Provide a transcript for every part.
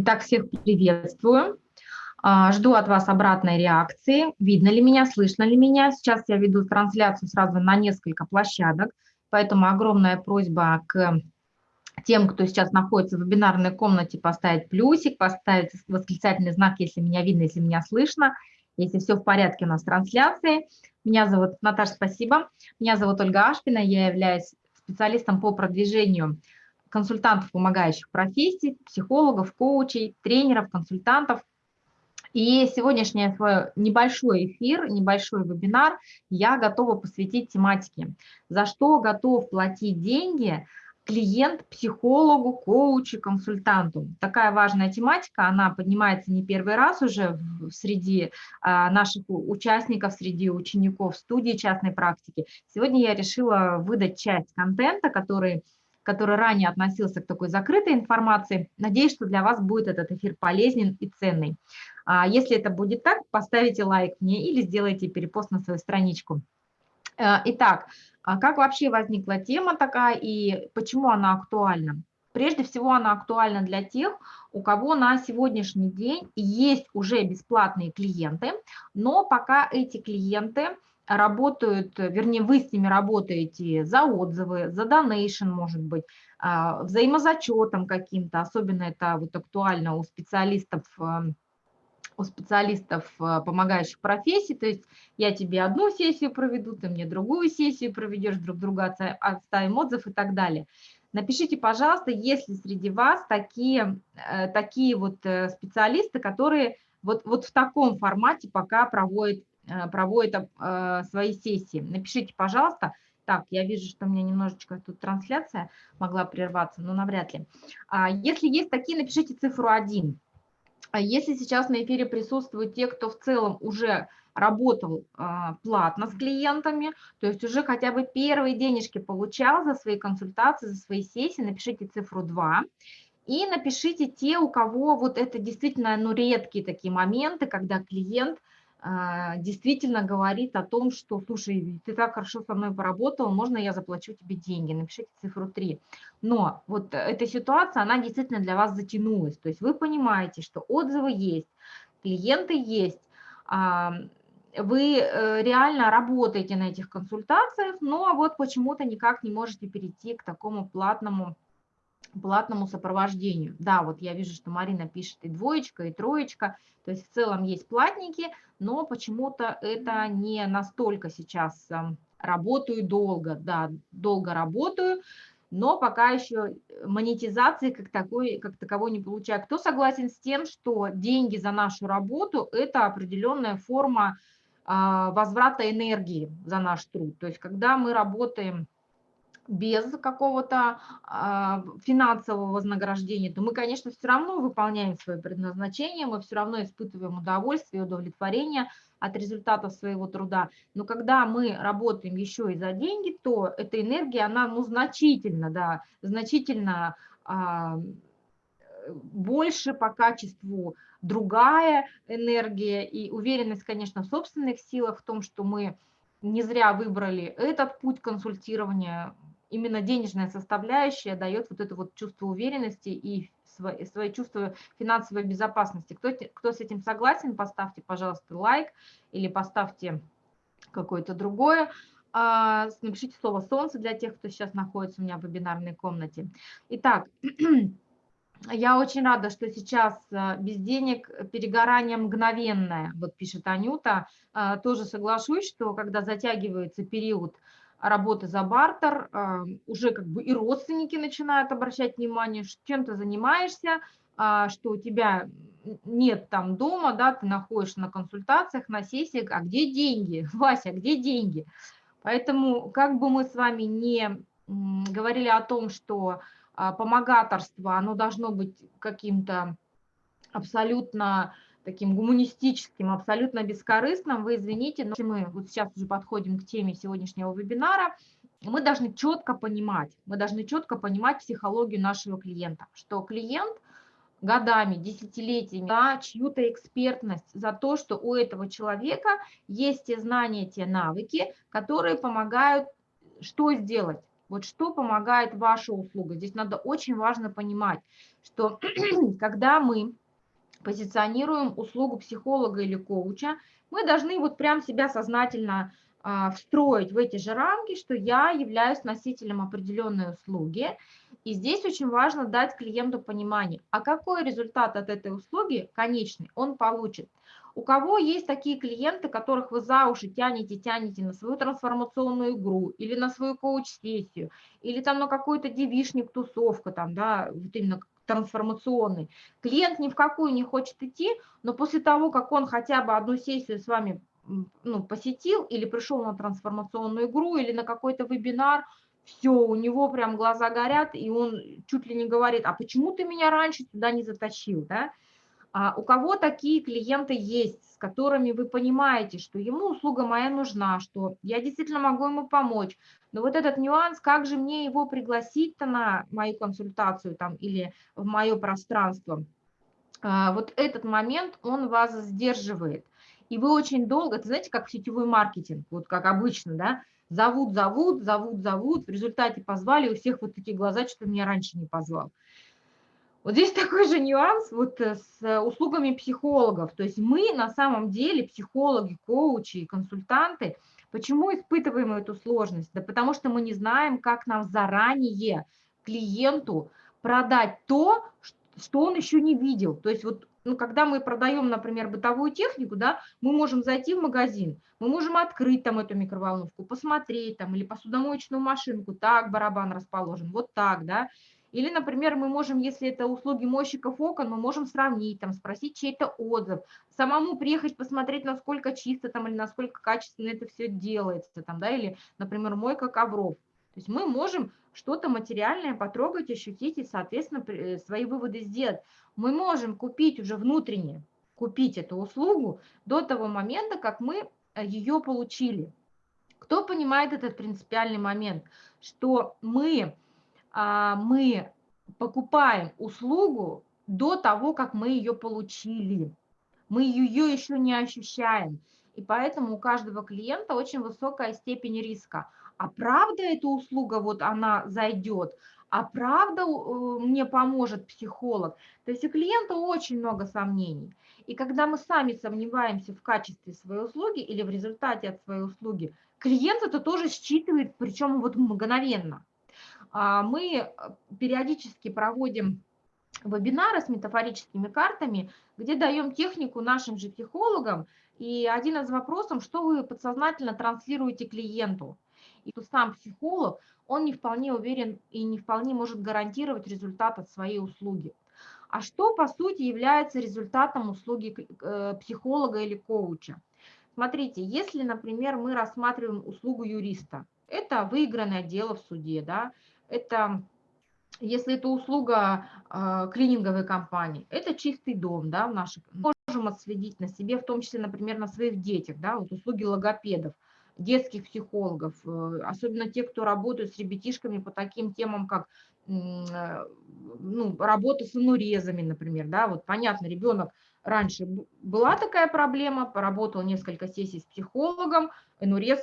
Итак, всех приветствую. А, жду от вас обратной реакции. Видно ли меня, слышно ли меня? Сейчас я веду трансляцию сразу на несколько площадок, поэтому огромная просьба к тем, кто сейчас находится в вебинарной комнате, поставить плюсик, поставить восклицательный знак, если меня видно, если меня слышно, если все в порядке у нас трансляции. Меня зовут Наташа, спасибо. Меня зовут Ольга Ашпина, я являюсь специалистом по продвижению консультантов, помогающих профессий, психологов, коучей, тренеров, консультантов. И сегодняшний свой небольшой эфир, небольшой вебинар я готова посвятить тематике, за что готов платить деньги клиент психологу, коучу, консультанту. Такая важная тематика, она поднимается не первый раз уже среди а, наших участников, среди учеников студии частной практики. Сегодня я решила выдать часть контента, который который ранее относился к такой закрытой информации. Надеюсь, что для вас будет этот эфир полезен и ценный. А если это будет так, поставите лайк мне или сделайте перепост на свою страничку. Э, итак, а как вообще возникла тема такая и почему она актуальна? Прежде всего она актуальна для тех, у кого на сегодняшний день есть уже бесплатные клиенты, но пока эти клиенты работают, вернее, вы с ними работаете за отзывы, за донейшн, может быть, а, взаимозачетом каким-то, особенно это вот актуально у специалистов, эм, у специалистов, э, помогающих профессии, то есть я тебе одну сессию проведу, ты мне другую сессию проведешь, друг друга отставим отзыв и так далее. Напишите, пожалуйста, есть ли среди вас такие, э, такие вот э, специалисты, которые вот, вот в таком формате пока проводят Э, проводит э, свои сессии. Напишите, пожалуйста. Так, я вижу, что у меня немножечко тут трансляция могла прерваться, но навряд ли. А если есть такие, напишите цифру 1. А если сейчас на эфире присутствуют те, кто в целом уже работал а, платно с клиентами, то есть уже хотя бы первые денежки получал за свои консультации, за свои сессии, напишите цифру 2. И напишите те, у кого вот это действительно ну, редкие такие моменты, когда клиент – действительно говорит о том, что, слушай, ты так хорошо со мной поработал, можно я заплачу тебе деньги, напишите цифру 3. Но вот эта ситуация, она действительно для вас затянулась, то есть вы понимаете, что отзывы есть, клиенты есть, а, вы э, реально работаете на этих консультациях, но вот почему-то никак не можете перейти к такому платному платному сопровождению. Да, вот я вижу, что Марина пишет и двоечка, и троечка, то есть в целом есть платники, но почему-то это не настолько сейчас эм, работаю долго, да, долго работаю, но пока еще монетизации как, такой, как таковой не получаю. Кто согласен с тем, что деньги за нашу работу – это определенная форма а, возврата энергии за наш труд? То есть когда мы работаем без какого-то а, финансового вознаграждения, то мы, конечно, все равно выполняем свое предназначение, мы все равно испытываем удовольствие, удовлетворение от результатов своего труда. Но когда мы работаем еще и за деньги, то эта энергия, она ну, значительно, да, значительно а, больше по качеству другая энергия и уверенность, конечно, в собственных силах, в том, что мы не зря выбрали этот путь консультирования, именно денежная составляющая дает вот это вот чувство уверенности и свои, свои чувства финансовой безопасности. Кто, кто с этим согласен, поставьте, пожалуйста, лайк или поставьте какое-то другое. А, напишите слово «солнце» для тех, кто сейчас находится у меня в вебинарной комнате. Итак, я очень рада, что сейчас а, без денег перегорание мгновенное, вот пишет Анюта. А, тоже соглашусь, что когда затягивается период работы за бартер, уже как бы и родственники начинают обращать внимание, чем ты занимаешься, а, что у тебя нет там дома, да, ты находишься на консультациях, на сессиях, а где деньги, Вася, где деньги? Поэтому как бы мы с вами не говорили о том, что а, помогаторство, оно должно быть каким-то абсолютно таким гуманистическим, абсолютно бескорыстным, вы извините, но мы вот сейчас уже подходим к теме сегодняшнего вебинара, мы должны четко понимать, мы должны четко понимать психологию нашего клиента, что клиент годами, десятилетиями, да, чью-то экспертность за то, что у этого человека есть те знания, те навыки, которые помогают что сделать? Вот что помогает ваша услуга? Здесь надо очень важно понимать, что когда мы позиционируем услугу психолога или коуча, мы должны вот прям себя сознательно а, встроить в эти же рамки, что я являюсь носителем определенной услуги. И здесь очень важно дать клиенту понимание, а какой результат от этой услуги конечный он получит. У кого есть такие клиенты, которых вы за уши тянете, тянете на свою трансформационную игру или на свою коуч-сессию, или там на какой-то девишник, тусовку, там, да, вот именно трансформационный. Клиент ни в какую не хочет идти, но после того, как он хотя бы одну сессию с вами ну, посетил или пришел на трансформационную игру или на какой-то вебинар, все, у него прям глаза горят, и он чуть ли не говорит, а почему ты меня раньше сюда не затащил, да? А у кого такие клиенты есть, с которыми вы понимаете, что ему услуга моя нужна, что я действительно могу ему помочь, но вот этот нюанс, как же мне его пригласить-то на мою консультацию там или в мое пространство, а, вот этот момент, он вас сдерживает. И вы очень долго, это знаете, как сетевой маркетинг, вот как обычно, да, зовут, зовут, зовут, зовут, в результате позвали, у всех вот такие глаза, что меня раньше не позвал. Вот здесь такой же нюанс вот с услугами психологов. То есть мы на самом деле, психологи, коучи, консультанты, почему испытываем эту сложность? Да потому что мы не знаем, как нам заранее клиенту продать то, что он еще не видел. То есть вот ну, когда мы продаем, например, бытовую технику, да, мы можем зайти в магазин, мы можем открыть там эту микроволновку, посмотреть там, или посудомоечную машинку, так барабан расположен, вот так, да, или, например, мы можем, если это услуги мойщиков окон, мы можем сравнить, там, спросить чей-то отзыв, самому приехать посмотреть, насколько чисто там или насколько качественно это все делается, там, да, или, например, мойка ковров. То есть мы можем что-то материальное потрогать, ощутить и, соответственно, э, свои выводы сделать. Мы можем купить уже внутренне, купить эту услугу до того момента, как мы э, ее получили. Кто понимает этот принципиальный момент, что мы мы покупаем услугу до того, как мы ее получили. Мы ее еще не ощущаем. И поэтому у каждого клиента очень высокая степень риска. А правда эта услуга, вот она зайдет, а правда э, мне поможет психолог. То есть у клиента очень много сомнений. И когда мы сами сомневаемся в качестве своей услуги или в результате от своей услуги, клиент это тоже считывает, причем вот мгновенно. А, мы э, периодически проводим вебинары с метафорическими картами, где даем технику нашим же психологам. И один из вопросов, что вы подсознательно транслируете клиенту. И тут сам психолог, он не вполне уверен и не вполне может гарантировать результат от своей услуги. А что, по сути, является результатом услуги э, психолога или коуча? Смотрите, если, например, мы рассматриваем услугу юриста, это выигранное дело в суде, да, это если это услуга э, клининговой компании, это чистый дом, да, в наших, можем отследить на себе, в том числе, например, на своих детях, да, вот услуги логопедов, детских психологов, э, особенно те, кто работают с ребятишками по таким темам, как э, ну, работа с инурезами, например, да, вот понятно, ребенок раньше была такая проблема, поработал несколько сессий с психологом, инурез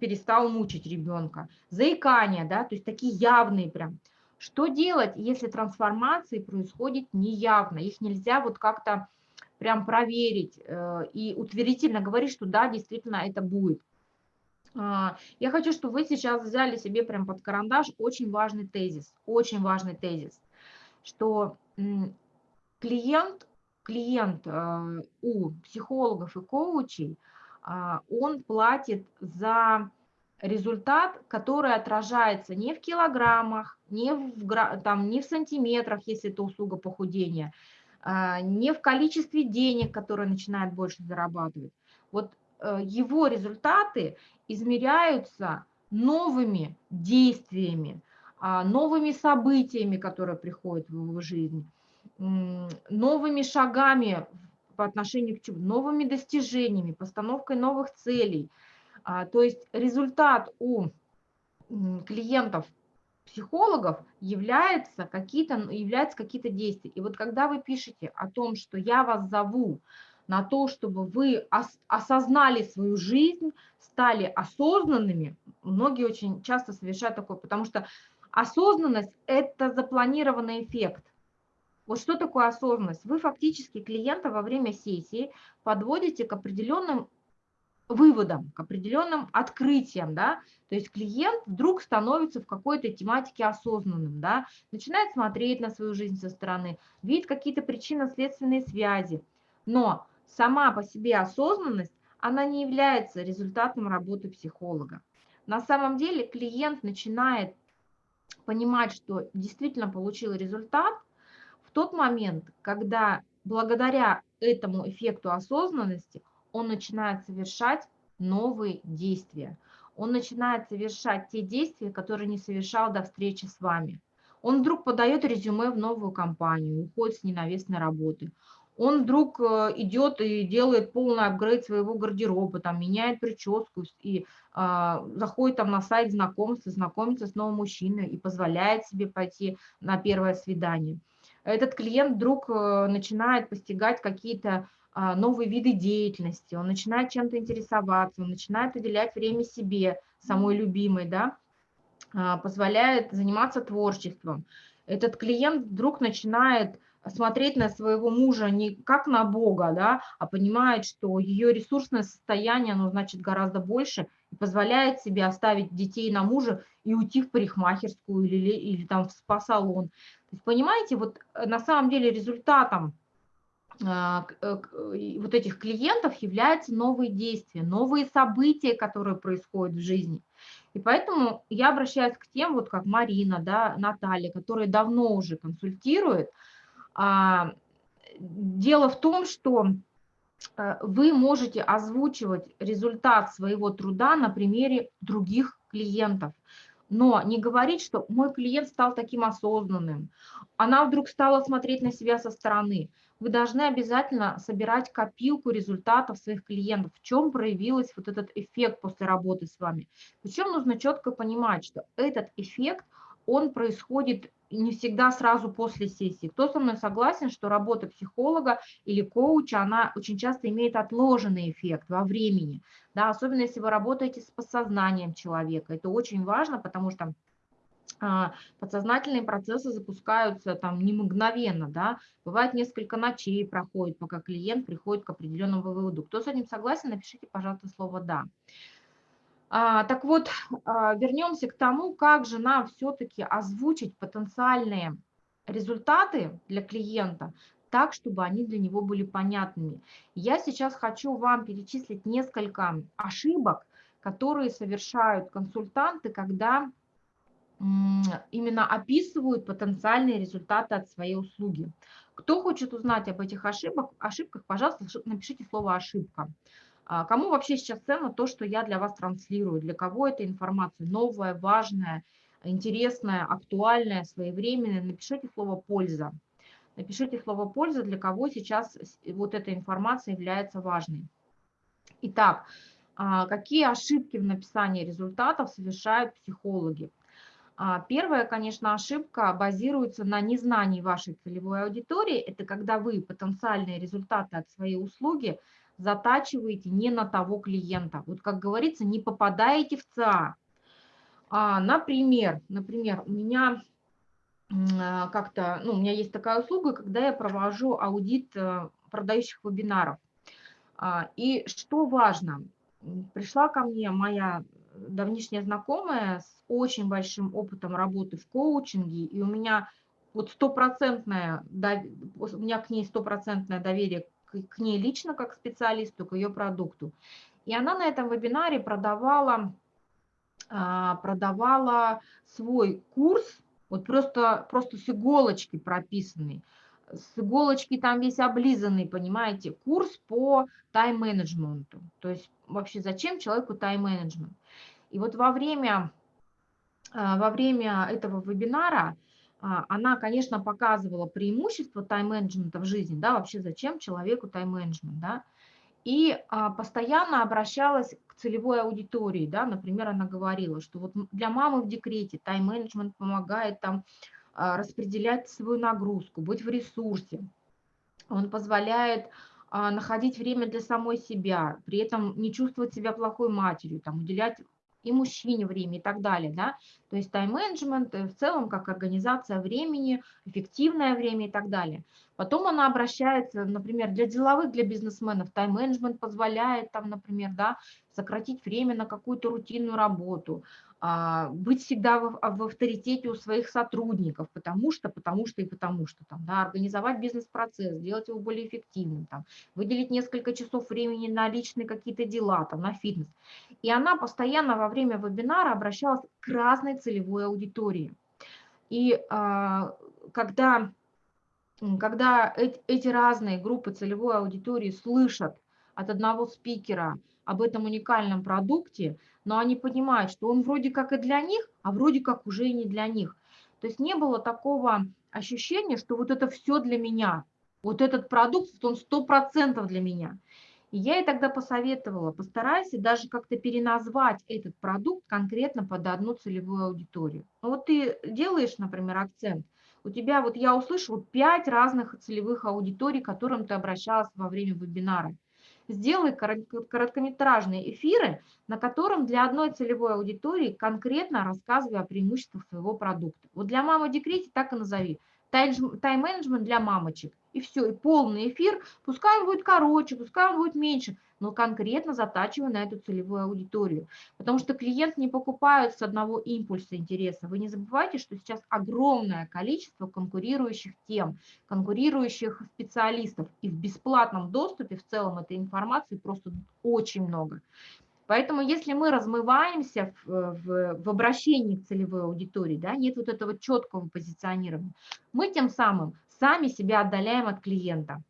перестал мучить ребенка. Заикание, да, то есть такие явные прям. Что делать, если трансформации происходит неявно? Их нельзя вот как-то прям проверить э, и утвердительно говорить, что да, действительно это будет. А, я хочу, чтобы вы сейчас взяли себе прям под карандаш очень важный тезис, очень важный тезис, что клиент, клиент э, у психологов и коучей – он платит за результат, который отражается не в килограммах, не в, там, не в сантиметрах, если это услуга похудения, а, не в количестве денег, которые начинает больше зарабатывать. Вот э, его результаты измеряются новыми действиями, а, новыми событиями, которые приходят в его жизнь, новыми шагами по отношению к чему? Новыми достижениями, постановкой новых целей. А, то есть результат у клиентов психологов является какие-то являются какие-то действия. И вот когда вы пишете о том, что я вас зову на то, чтобы вы ос осознали свою жизнь, стали осознанными, многие очень часто совершают такое, потому что осознанность – это запланированный эффект. Вот что такое осознанность? Вы фактически клиента во время сессии подводите к определенным выводам, к определенным открытиям, да, то есть клиент вдруг становится в какой-то тематике осознанным, да, начинает смотреть на свою жизнь со стороны, видит какие-то причинно-следственные связи, но сама по себе осознанность, она не является результатом работы психолога. На самом деле клиент начинает понимать, что действительно получил результат тот момент, когда благодаря этому эффекту осознанности он начинает совершать новые действия. Он начинает совершать те действия, которые не совершал до встречи с вами. Он вдруг подает резюме в новую компанию, уходит с ненавистной работы. Он вдруг э, идет и делает полный апгрейд своего гардероба, там, меняет прическу и э, заходит там на сайт знакомства, знакомится с новым мужчиной и позволяет себе пойти на первое свидание. Этот клиент вдруг э, начинает постигать какие-то а, новые виды деятельности, он начинает чем-то интересоваться, он начинает уделять время себе, самой любимой, да, а, позволяет заниматься творчеством. Этот клиент вдруг начинает смотреть на своего мужа не как на Бога, да, а понимает, что ее ресурсное состояние, оно значит гораздо больше, позволяет себе оставить детей на мужа и уйти в парикмахерскую или, или там в спа-салон. Понимаете, вот э, на самом деле результатом а, э, вот этих клиентов являются новые действия, новые события, которые происходят в жизни. И поэтому я обращаюсь к тем, вот как Марина, да, Наталья, которые давно уже консультируют. А, дело в том, что вы можете озвучивать результат своего труда на примере других клиентов но не говорить, что мой клиент стал таким осознанным, она вдруг стала смотреть на себя со стороны. Вы должны обязательно собирать копилку результатов своих клиентов, в чем проявился вот этот эффект после работы с вами. Причем нужно четко понимать, что этот эффект, он происходит не всегда сразу после сессии. Кто со мной согласен, что работа психолога или коуча, она очень часто имеет отложенный эффект во времени, да, особенно если вы работаете с подсознанием человека. Это очень важно, потому что а, подсознательные процессы запускаются там не мгновенно, да, бывает несколько ночей проходит, пока клиент приходит к определенному выводу. Кто с этим согласен, напишите, пожалуйста, слово «да». А, так вот, а, вернемся к тому, как же нам все-таки озвучить потенциальные результаты для клиента так, чтобы они для него были понятными. Я сейчас хочу вам перечислить несколько ошибок, которые совершают консультанты, когда именно описывают потенциальные результаты от своей услуги. Кто хочет узнать об этих ошибках, ошибках пожалуйста, напишите слово «ошибка». А кому вообще сейчас ценно то, что я для вас транслирую? Для кого эта информация новая, важная, интересная, актуальная, своевременная? Напишите слово «польза». Напишите слово «польза», для кого сейчас вот эта информация является важной. Итак, а, какие ошибки в написании результатов совершают психологи? А, первая, конечно, ошибка базируется на незнании вашей целевой аудитории. Это когда вы потенциальные результаты от своей услуги – затачиваете не на того клиента. Вот, как говорится, не попадаете в ЦА. А, например, например, у меня а, как-то, ну, у меня есть такая услуга, когда я провожу аудит э, продающих вебинаров. А, и что важно, пришла ко мне моя давнишняя знакомая с очень большим опытом работы в коучинге, и у меня вот стопроцентное, у меня к ней стопроцентное доверие к ней лично как специалисту, к ее продукту. И она на этом вебинаре продавала, а, продавала свой курс, вот просто, просто с иголочки прописанный, с иголочки там весь облизанный, понимаете, курс по тайм-менеджменту. То есть вообще зачем человеку тайм-менеджмент? И вот во время, а, во время этого вебинара она, конечно, показывала преимущество тайм-менеджмента в жизни, да, вообще зачем человеку тайм-менеджмент, да, и а, постоянно обращалась к целевой аудитории, да, например, она говорила, что вот для мамы в декрете тайм-менеджмент помогает там а, распределять свою нагрузку, быть в ресурсе, он позволяет находить время для самой себя, при этом не чувствовать себя плохой матерью, там, уделять и мужчине время и так далее, да, то есть тайм-менеджмент э, в целом как организация времени, эффективное время и так далее. Потом она обращается, например, для деловых, для бизнесменов, тайм-менеджмент позволяет там, например, да, сократить время на какую-то рутинную работу, а, быть всегда в, в авторитете у своих сотрудников, потому что, потому что и потому что, там, да, организовать бизнес-процесс, сделать его более эффективным, там, выделить несколько часов времени на личные какие-то дела, там, на фитнес. И она постоянно во время вебинара обращалась к разной целевой аудитории. И а, когда, когда эти, разные группы целевой аудитории слышат от одного спикера об этом уникальном продукте, но они понимают, что он вроде как и для них, а вроде как уже и не для них. То есть не было такого ощущения, что вот это все для меня, вот этот продукт, он сто процентов для меня. И я ей тогда посоветовала, постарайся даже как-то переназвать этот продукт конкретно под одну целевую аудиторию. Ну вот ты делаешь, например, акцент, у тебя, вот я услышала, пять разных целевых аудиторий, к которым ты обращалась во время вебинара – сделай короткометражные эфиры, на котором для одной целевой аудитории конкретно рассказывай о преимуществах своего продукта. Вот для мамы декрете так и назови. Тайм-менеджмент для мамочек. И все, и полный эфир, пускай он будет короче, пускай он будет меньше, но конкретно затачивая на эту целевую аудиторию. Потому что клиент не покупает с одного импульса интереса. Вы не забывайте, что сейчас огромное количество конкурирующих тем, конкурирующих специалистов. И в бесплатном доступе в целом этой информации просто очень много. Поэтому если мы размываемся в, в, в обращении к целевой аудитории, да, нет вот этого четкого позиционирования, мы тем самым сами себя отдаляем от клиента,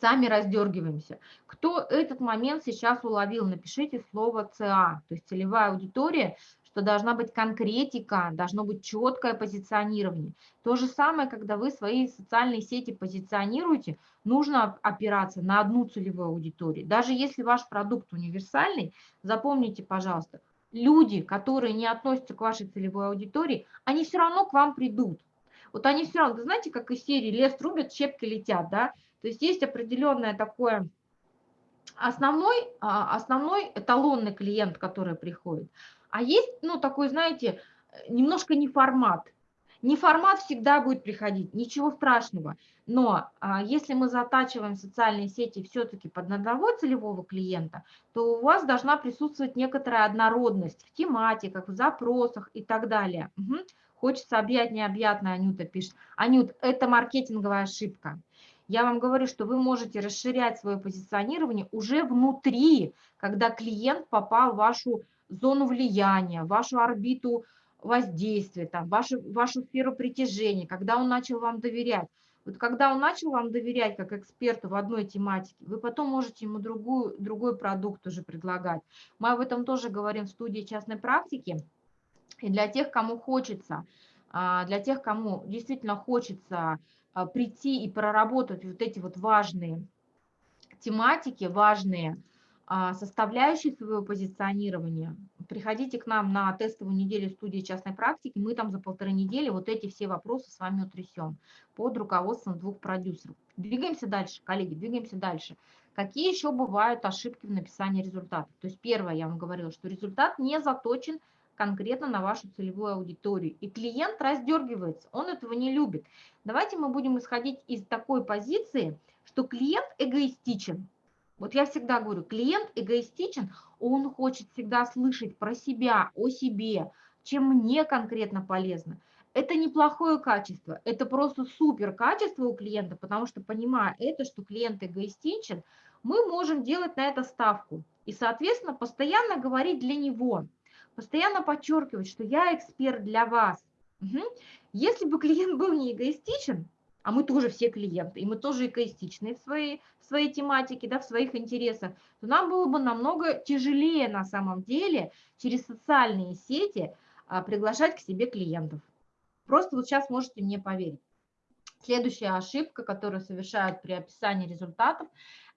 сами раздергиваемся. Кто этот момент сейчас уловил, напишите слово ЦА, то есть целевая аудитория, что должна быть конкретика, должно быть четкое позиционирование. То же самое, когда вы свои социальные сети позиционируете, нужно опираться на одну целевую аудиторию. Даже если ваш продукт универсальный, запомните, пожалуйста, люди, которые не относятся к вашей целевой аудитории, они все равно к вам придут. Вот они все равно, знаете, как из серии «Лес рубят, щепки летят», да? То есть есть определенное такое основной, а, основной эталонный клиент, который приходит. А есть, ну, такой, знаете, немножко не формат. Не формат всегда будет приходить, ничего страшного. Но а, если мы затачиваем социальные сети все-таки под одного целевого клиента, то у вас должна присутствовать некоторая однородность в тематиках, в запросах и так далее. Угу. Хочется объять необъятное, Анюта пишет. Анют, это маркетинговая ошибка. Я вам говорю, что вы можете расширять свое позиционирование уже внутри, когда клиент попал в вашу зону влияния, в вашу орбиту воздействия, там, вашу, вашу сферу притяжения, когда он начал вам доверять. Вот когда он начал вам доверять как эксперту в одной тематике, вы потом можете ему другую, другой продукт уже предлагать. Мы об этом тоже говорим в студии частной практики. И для тех, кому хочется, а, для тех, кому действительно хочется а, прийти и проработать вот эти вот важные тематики, важные а, составляющие своего позиционирования, приходите к нам на тестовую неделю студии частной практики, мы там за полторы недели вот эти все вопросы с вами утрясем под руководством двух продюсеров. Двигаемся дальше, коллеги, двигаемся дальше. Какие еще бывают ошибки в написании результата? То есть первое, я вам говорила, что результат не заточен конкретно на вашу целевую аудиторию. И клиент раздергивается, он этого не любит. Давайте мы будем исходить из такой позиции, что клиент эгоистичен. Вот я всегда говорю, клиент эгоистичен, он хочет всегда слышать про себя, о себе, чем мне конкретно полезно. Это неплохое качество, это просто супер качество у клиента, потому что понимая это, что клиент эгоистичен, мы можем делать на это ставку и, соответственно, постоянно говорить для него – постоянно подчеркивать, что я эксперт для вас. Угу. Если бы клиент был не эгоистичен, а мы тоже все клиенты, и мы тоже эгоистичны в своей, в своей тематике, да, в своих интересах, то нам было бы намного тяжелее на самом деле через социальные сети а, приглашать к себе клиентов. Просто вот сейчас можете мне поверить. Следующая ошибка, которую совершают при описании результатов,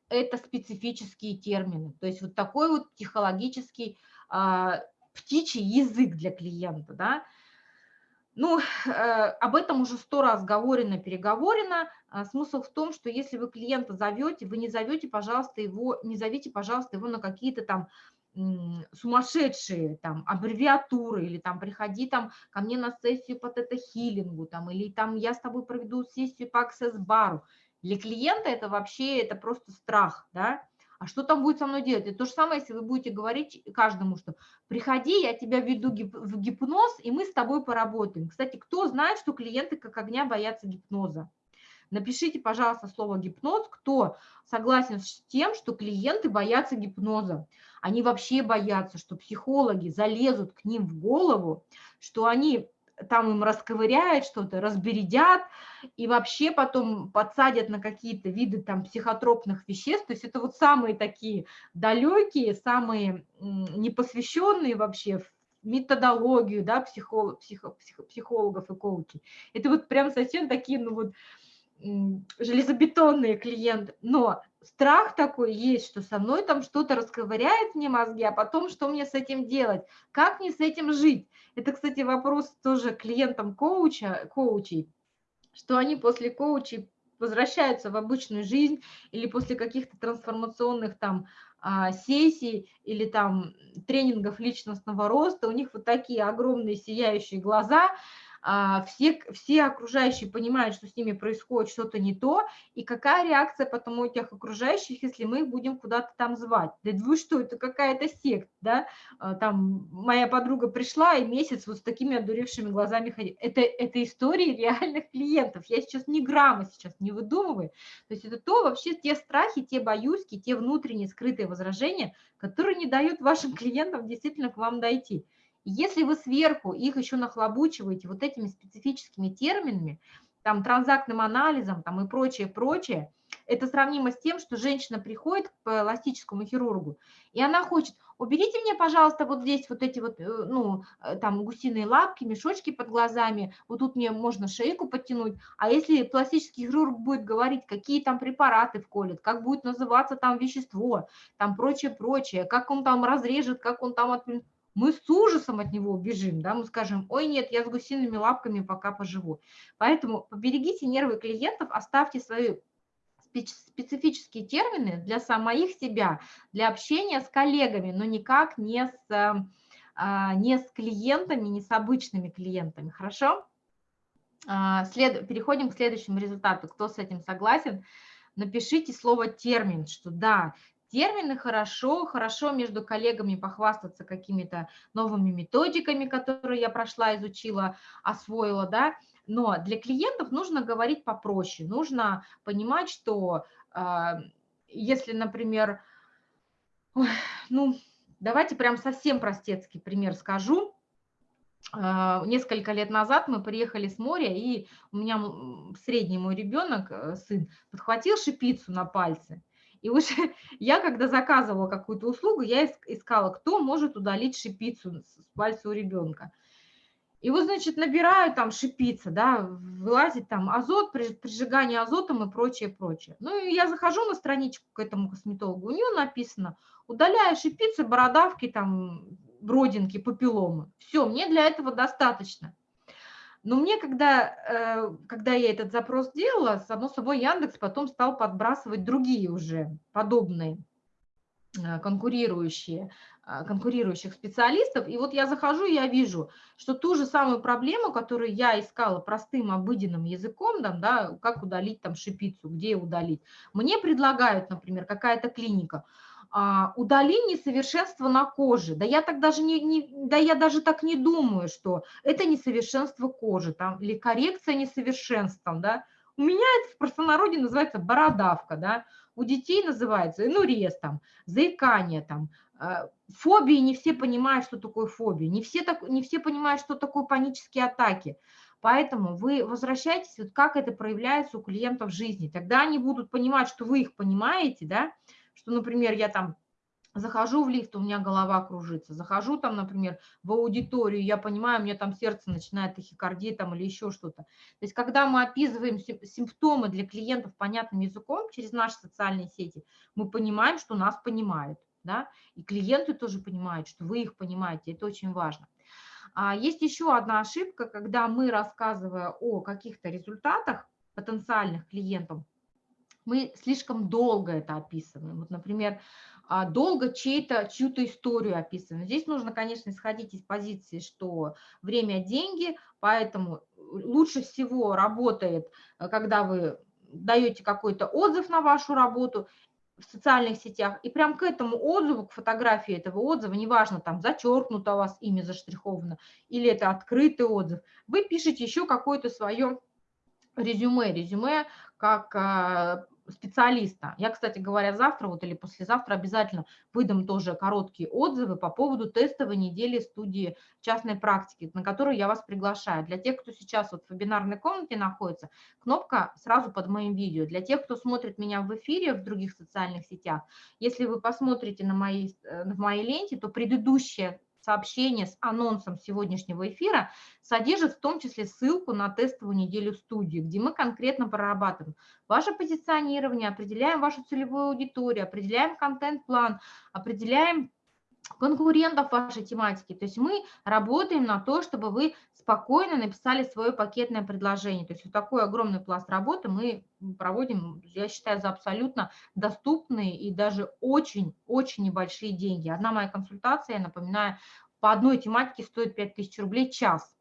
это специфические термины. То есть вот такой вот психологический а, птичий язык для клиента, да. Ну, э, об этом уже сто раз говорено, переговорено. А смысл в том, что если вы клиента зовете, вы не зовете, пожалуйста, его, не зовите, пожалуйста, его на какие-то там сумасшедшие там аббревиатуры, или там приходи там ко мне на сессию по тета-хиллингу, там, или там я с тобой проведу сессию по аксесс-бару. Для клиента это вообще, это просто страх, да, а что там будет со мной делать? Это то же самое, если вы будете говорить каждому, что приходи, я тебя веду в гипноз, и мы с тобой поработаем. Кстати, кто знает, что клиенты как огня боятся гипноза? Напишите, пожалуйста, слово гипноз, кто согласен с тем, что клиенты боятся гипноза. Они вообще боятся, что психологи залезут к ним в голову, что они там им расковыряют что-то, разбередят и вообще потом подсадят на какие-то виды там психотропных веществ. То есть это вот самые такие далекие, самые непосвященные вообще в методологию да, психолог, психо, психо, психологов и коучей. Это вот прям совсем такие, ну вот, железобетонные клиенты, но страх такой есть, что со мной там что-то расковыряет мне мозги, а потом что мне с этим делать, как мне с этим жить. Это, кстати, вопрос тоже клиентам коуча, коучей, что они после коучей возвращаются в обычную жизнь или после каких-то трансформационных там а, сессий или там тренингов личностного роста, у них вот такие огромные сияющие глаза, все, все окружающие понимают, что с ними происходит что-то не то, и какая реакция потом у этих окружающих, если мы их будем куда-то там звать. Да вы что, это какая-то секта, да? А, там моя подруга пришла и месяц вот с такими одуревшими глазами ходит. Это, это истории реальных клиентов. Я сейчас ни грамма сейчас не выдумываю. То есть это то вообще те страхи, те боюзки, те внутренние скрытые возражения, которые не дают вашим клиентам действительно к вам дойти. Если вы сверху их еще нахлобучиваете вот этими специфическими терминами, там, транзактным анализом там, и прочее, прочее, это сравнимо с тем, что женщина приходит к пластическому хирургу, и она хочет, уберите мне, пожалуйста, вот здесь вот эти вот, э, ну, э, там, гусиные лапки, мешочки под глазами, вот тут мне можно шейку подтянуть, а если пластический хирург будет говорить, какие там препараты вколет, как будет называться там вещество, там прочее, прочее, как он там разрежет, как он там мы с ужасом от него убежим, да, мы скажем, ой, нет, я с гусиными лапками пока поживу. Поэтому поберегите нервы клиентов, оставьте свои специфические термины для самих себя, для общения с коллегами, но никак не с, а, не с клиентами, не с обычными клиентами, хорошо? А, след... Переходим к следующему результату. Кто с этим согласен? Напишите слово термин, что да, термины хорошо, хорошо между коллегами похвастаться какими-то новыми методиками, которые я прошла, изучила, освоила, да, но для клиентов нужно говорить попроще, нужно понимать, что э, если, например, ну, давайте прям совсем простецкий пример скажу, а, несколько лет назад мы приехали с моря, и у меня средний мой ребенок, э, сын, подхватил шипицу на пальце. И уже я, когда заказывала какую-то услугу, я искала, кто может удалить шипицу с пальца у ребенка. И вот, значит, набираю там шипица, да, вылазит там азот, прижигание азотом и прочее, прочее. Ну, и я захожу на страничку к этому косметологу, у нее написано, удаляю шипицы, бородавки, там, бродинки, папилломы. Все, мне для этого достаточно. Но мне, когда, э, когда я этот запрос делала, само собой Яндекс потом стал подбрасывать другие уже подобные э, конкурирующие, э, конкурирующих специалистов. И вот я захожу, я вижу, что ту же самую проблему, которую я искала простым обыденным языком, там, да, как удалить там шипицу, где удалить, мне предлагают, например, какая-то клиника – удали несовершенство на коже. Да я так даже не, не, да я даже так не думаю, что это несовершенство кожи, там, или коррекция несовершенством, да. У меня это в простонародье называется бородавка, да. У детей называется энурез, там, заикание, там, а, фобии, не все понимают, что такое фобия, не все, так, не все понимают, что такое панические атаки. Поэтому вы возвращайтесь, вот как это проявляется у клиентов в жизни. Тогда они будут понимать, что вы их понимаете, да, что, например, я там захожу в лифт, у меня голова кружится, захожу там, например, в аудиторию, я понимаю, у меня там сердце начинает тахикардия там или еще что-то. То есть когда мы описываем симптомы для клиентов понятным языком через наши социальные сети, мы понимаем, что нас понимают, да, и клиенты тоже понимают, что вы их понимаете, это очень важно. А есть еще одна ошибка, когда мы, рассказывая о каких-то результатах потенциальных клиентам, мы слишком долго это описываем. Вот, например, а, долго чью-то историю описываем. Здесь нужно, конечно, исходить из позиции, что время – деньги, поэтому лучше всего работает, э, когда вы даете какой-то отзыв на вашу работу в социальных сетях, и прям к этому отзыву, к фотографии этого отзыва, неважно, там зачеркнуто у вас имя заштриховано, или это открытый отзыв, вы пишете еще какое-то свое резюме, резюме как а, специалиста. Я, кстати говоря, завтра вот или послезавтра обязательно выдам тоже короткие отзывы по поводу тестовой недели студии частной практики, на которую я вас приглашаю. Для тех, кто сейчас вот в вебинарной комнате находится, кнопка сразу под моим видео. Для тех, кто смотрит меня в эфире в других социальных сетях, если вы посмотрите на моей, э, в моей ленте, то предыдущая сообщение с анонсом сегодняшнего эфира содержит в том числе ссылку на тестовую неделю студии, где мы конкретно прорабатываем ваше позиционирование, определяем вашу целевую аудиторию, определяем контент-план, определяем конкурентов вашей тематики. То есть мы работаем на то, чтобы вы спокойно написали свое пакетное предложение. То есть вот такой огромный пласт работы мы проводим, я считаю, за абсолютно доступные и даже очень-очень небольшие деньги. Одна моя консультация, я напоминаю, по одной тематике стоит 5000 рублей час.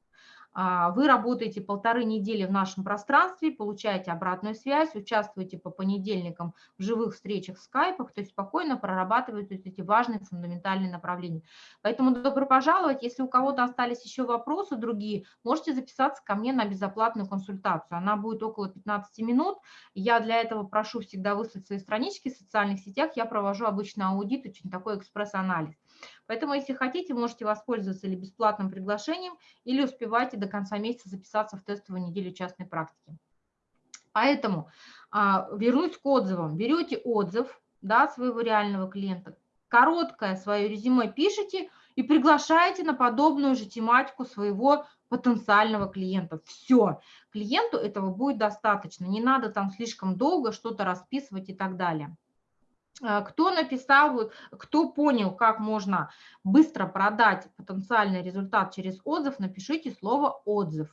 А, вы работаете полторы недели в нашем пространстве, получаете обратную связь, участвуете по понедельникам в живых встречах в скайпах, то есть спокойно прорабатываете эти важные фундаментальные направления. Поэтому добро пожаловать. Если у кого-то остались еще вопросы другие, можете записаться ко мне на безоплатную консультацию. Она будет около 15 минут. Я для этого прошу всегда выслать свои странички в социальных сетях. Я провожу обычно аудит, очень такой экспресс-анализ. Поэтому, если хотите, можете воспользоваться или бесплатным приглашением, или успевайте до конца месяца записаться в тестовую неделю частной практики. Поэтому а, вернусь к отзывам. Берете отзыв да, своего реального клиента, короткое свое резюме пишите и приглашаете на подобную же тематику своего потенциального клиента. Все, клиенту этого будет достаточно, не надо там слишком долго что-то расписывать и так далее. А, кто написал, кто понял, как можно быстро продать потенциальный результат через отзыв, напишите слово «отзыв».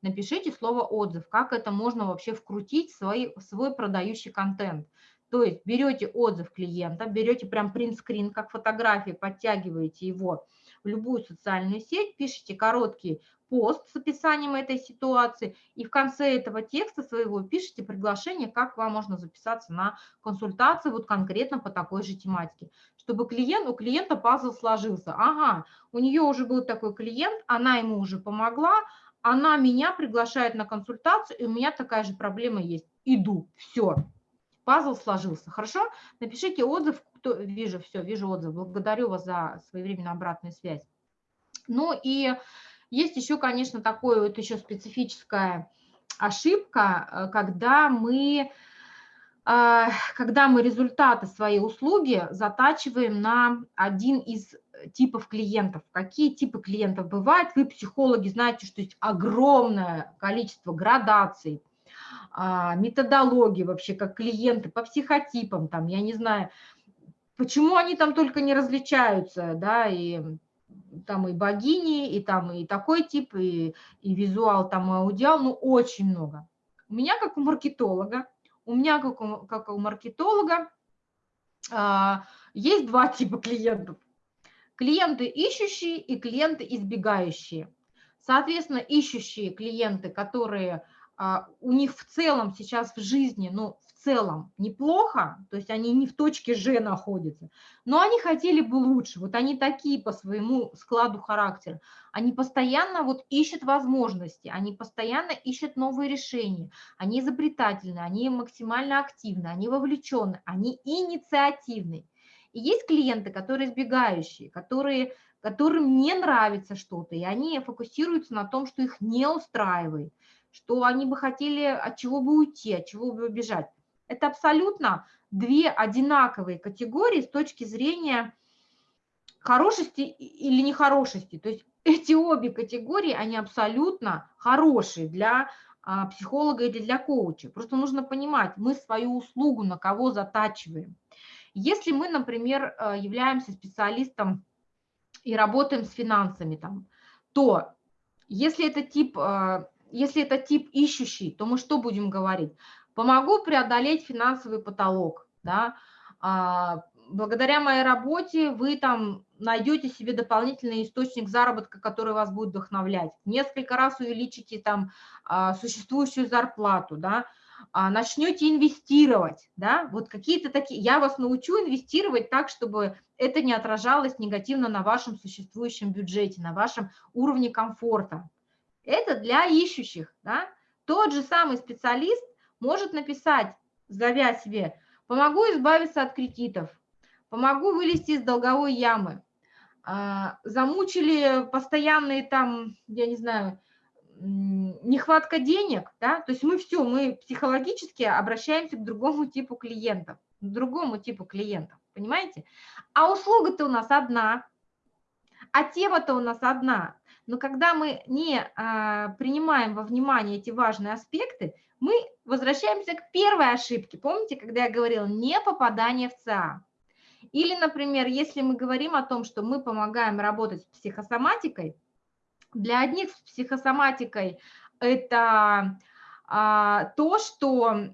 Напишите слово «отзыв», как это можно вообще вкрутить в свой, в свой продающий контент. То есть берете отзыв клиента, берете прям принт-скрин, как фотографии, подтягиваете его в любую социальную сеть, пишите короткий пост с описанием этой ситуации, и в конце этого текста своего пишите приглашение, как вам можно записаться на консультацию вот конкретно по такой же тематике, чтобы клиент, у клиента пазл сложился. Ага, у нее уже был такой клиент, она ему уже помогла, она меня приглашает на консультацию, и у меня такая же проблема есть. Иду, все, пазл сложился. Хорошо? Напишите отзыв, кто, вижу, все, вижу отзыв. Благодарю вас за своевременную обратную связь. Ну и есть еще, конечно, такое вот еще специфическая ошибка, э, когда мы, э, когда мы результаты своей услуги затачиваем на один из типов клиентов. Какие типы клиентов бывают? Вы, психологи, знаете, что есть огромное количество градаций, а, методологии вообще, как клиенты по психотипам, там, я не знаю, почему они там только не различаются, да, и там и богини, и там и такой тип, и, и визуал, там и аудиал, ну, очень много. У меня, как у маркетолога, у меня, как у, как у маркетолога, а, есть два типа клиентов. Клиенты ищущие и клиенты избегающие. Соответственно, ищущие клиенты, которые а, у них в целом сейчас в жизни, ну, целом неплохо, то есть они не в точке Ж находятся, но они хотели бы лучше, вот они такие по своему складу характера, они постоянно вот ищут возможности, они постоянно ищут новые решения, они изобретательны, они максимально активны, они вовлечены, они инициативны. И есть клиенты, которые избегающие, которые, которым не нравится что-то, и они фокусируются на том, что их не устраивает, что они бы хотели от чего бы уйти, от чего бы убежать. Это абсолютно две одинаковые категории с точки зрения хорошести или нехорошести. То есть эти обе категории, они абсолютно хорошие для а, психолога или для коуча. Просто нужно понимать, мы свою услугу на кого затачиваем. Если мы, например, э, являемся специалистом и работаем с финансами, там, то если это тип, э, если это тип ищущий, то мы что будем говорить? Помогу преодолеть финансовый потолок, да, а, благодаря моей работе вы там найдете себе дополнительный источник заработка, который вас будет вдохновлять. Несколько раз увеличите там а, существующую зарплату, да, а, начнете инвестировать, да, вот какие-то такие, я вас научу инвестировать так, чтобы это не отражалось негативно на вашем существующем бюджете, на вашем уровне комфорта. Это для ищущих, да. Тот же самый специалист может написать, зовя себе, помогу избавиться от кредитов, помогу вылезти из долговой ямы, а, замучили постоянные там, я не знаю, нехватка денег, да, то есть мы все, мы психологически обращаемся к другому типу клиентов, к другому типу клиентов, понимаете? А услуга-то у нас одна, а тема-то у нас одна. Но когда мы не а, принимаем во внимание эти важные аспекты, мы возвращаемся к первой ошибке. Помните, когда я говорила не попадание в ЦА? Или, например, если мы говорим о том, что мы помогаем работать с психосоматикой, для одних с психосоматикой это а, то, что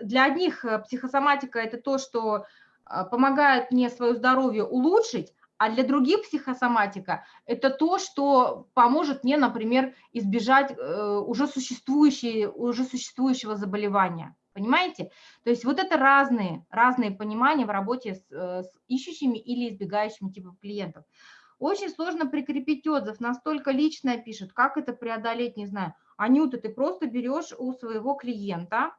для одних э, психосоматика это то, что а, помогает мне свое здоровье улучшить, а для других психосоматика это то, что поможет мне, например, избежать э, уже, существующие, уже существующего заболевания. Понимаете? То есть вот это разные, разные понимания в работе с, э, с ищущими или избегающими типом клиентов. Очень сложно прикрепить отзыв, настолько личное пишет, как это преодолеть, не знаю. Анюта, ты просто берешь у своего клиента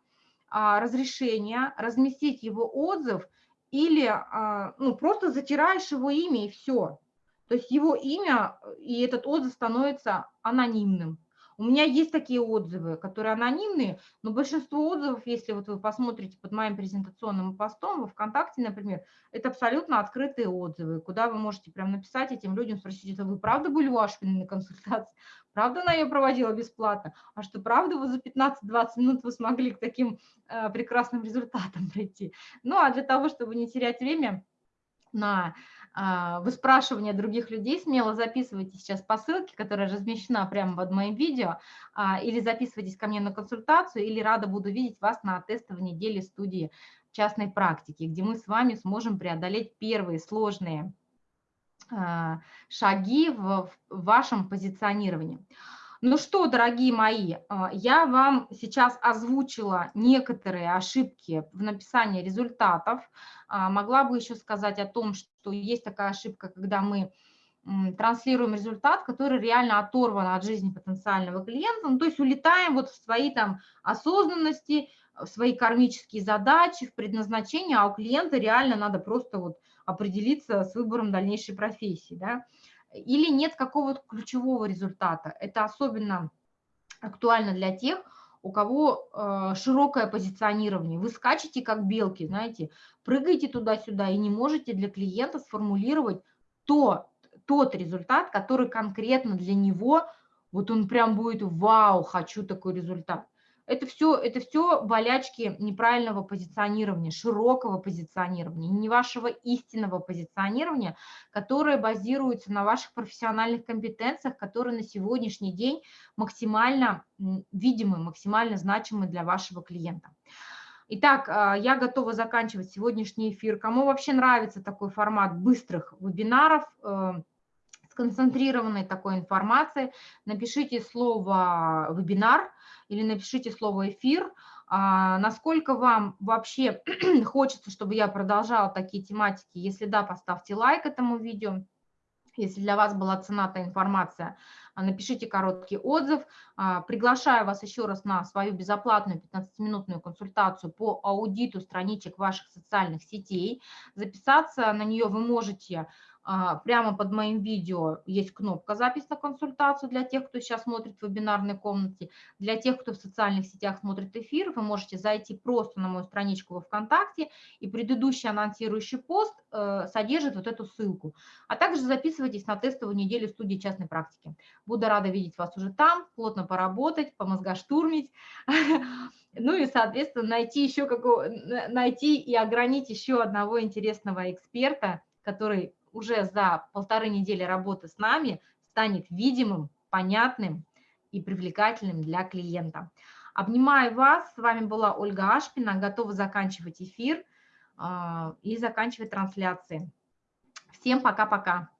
а, разрешение разместить его отзыв или а, ну, просто затираешь его имя и все. То есть его имя и этот отзыв становится анонимным. У меня есть такие отзывы, которые анонимные, но большинство отзывов, если вот вы посмотрите под моим презентационным постом во ВКонтакте, например, это абсолютно открытые отзывы, куда вы можете прям написать этим людям, спросить, это вы правда были у Ашвины на консультации? Правда она ее проводила бесплатно? А что, правда, вы за 15-20 минут вы смогли к таким э, прекрасным результатам прийти? Ну, а для того, чтобы не терять время на выспрашивания других людей, смело записывайте сейчас по ссылке, которая размещена прямо под моим видео, а, или записывайтесь ко мне на консультацию, или рада буду видеть вас на тестовой неделе студии частной практики, где мы с вами сможем преодолеть первые сложные а, шаги в вашем позиционировании. Ну что, дорогие мои, я вам сейчас озвучила некоторые ошибки в написании результатов. Могла бы еще сказать о том, что что есть такая ошибка, когда мы транслируем результат, который реально оторван от жизни потенциального клиента, ну, то есть улетаем вот в свои там осознанности, в свои кармические задачи, в предназначение, а у клиента реально надо просто вот определиться с выбором дальнейшей профессии, да, или нет какого-то ключевого результата. Это особенно актуально для тех, у кого э, широкое позиционирование. Вы скачете как белки, знаете, прыгаете туда-сюда и не можете для клиента сформулировать то, тот результат, который конкретно для него, вот он прям будет «Вау, хочу такой результат». Это все, это все болячки неправильного позиционирования, широкого позиционирования, не вашего истинного позиционирования, которое базируется на ваших профессиональных компетенциях, которые на сегодняшний день максимально видимы, максимально значимы для вашего клиента. Итак, а, я готова заканчивать сегодняшний эфир. Кому вообще нравится такой формат быстрых вебинаров, сконцентрированной такой информации, напишите слово «вебинар», или напишите слово «эфир». А, насколько вам вообще хочется, чтобы я продолжала такие тематики? Если да, поставьте лайк этому видео. Если для вас была цена та информация, а, напишите короткий отзыв. А, приглашаю вас еще раз на свою безоплатную 15-минутную консультацию по аудиту страничек ваших социальных сетей. Записаться на нее вы можете прямо под моим видео есть кнопка «Запись на консультацию» для тех, кто сейчас смотрит в вебинарной комнате. Для тех, кто в социальных сетях смотрит эфир, вы можете зайти просто на мою страничку во ВКонтакте, и предыдущий анонсирующий пост э, содержит вот эту ссылку. А также записывайтесь на тестовую неделю студии частной практики. Буду рада видеть вас уже там, плотно поработать, помозгоштурмить. Ну и, соответственно, найти еще какого, найти и огранить еще одного интересного эксперта, который уже за полторы недели работы с нами станет видимым, понятным и привлекательным для клиента. Обнимаю вас. С вами была Ольга Ашпина. Готова заканчивать эфир и заканчивать трансляции. Всем пока-пока.